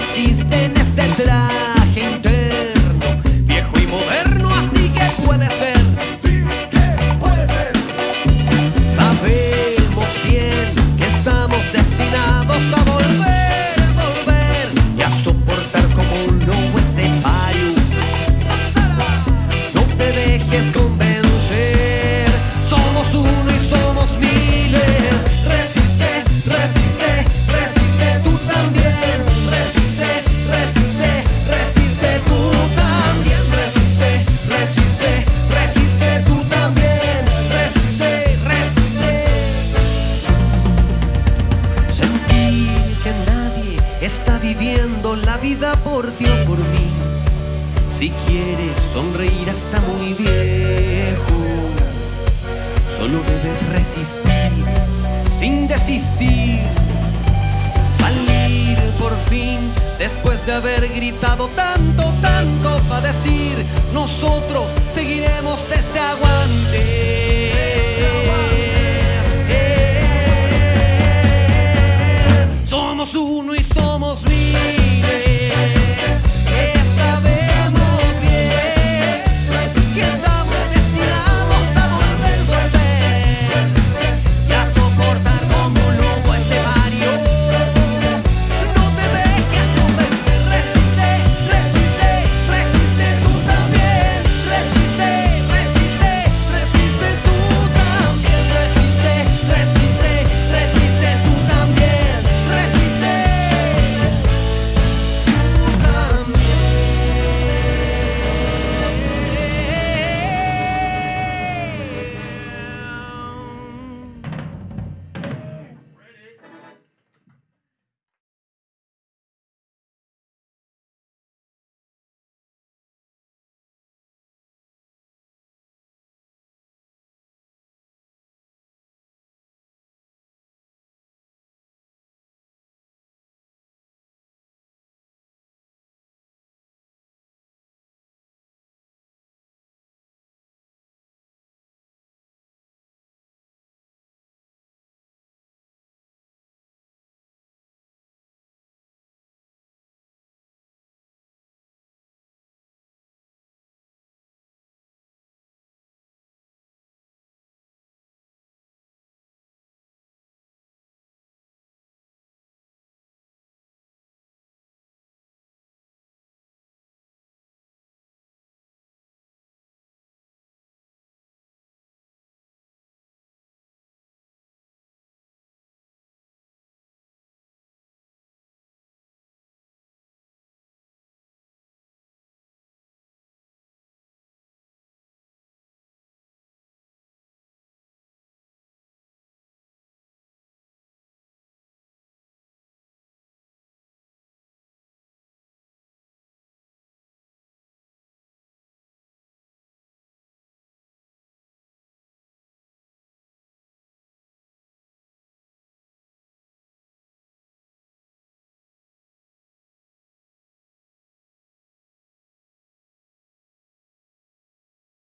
existe en este traje interno, viejo y moderno, así que puede ser. Sí que puede ser. Sabemos bien que estamos destinados a volver, volver y a soportar como un lobo este fallo. No te dejes convencer, está viviendo la vida por ti o por mí. Si quieres sonreír hasta muy viejo, solo debes resistir sin desistir. Salir por fin después de haber gritado tanto, tanto para decir, nosotros seguiremos este aguante. uno y somos mil.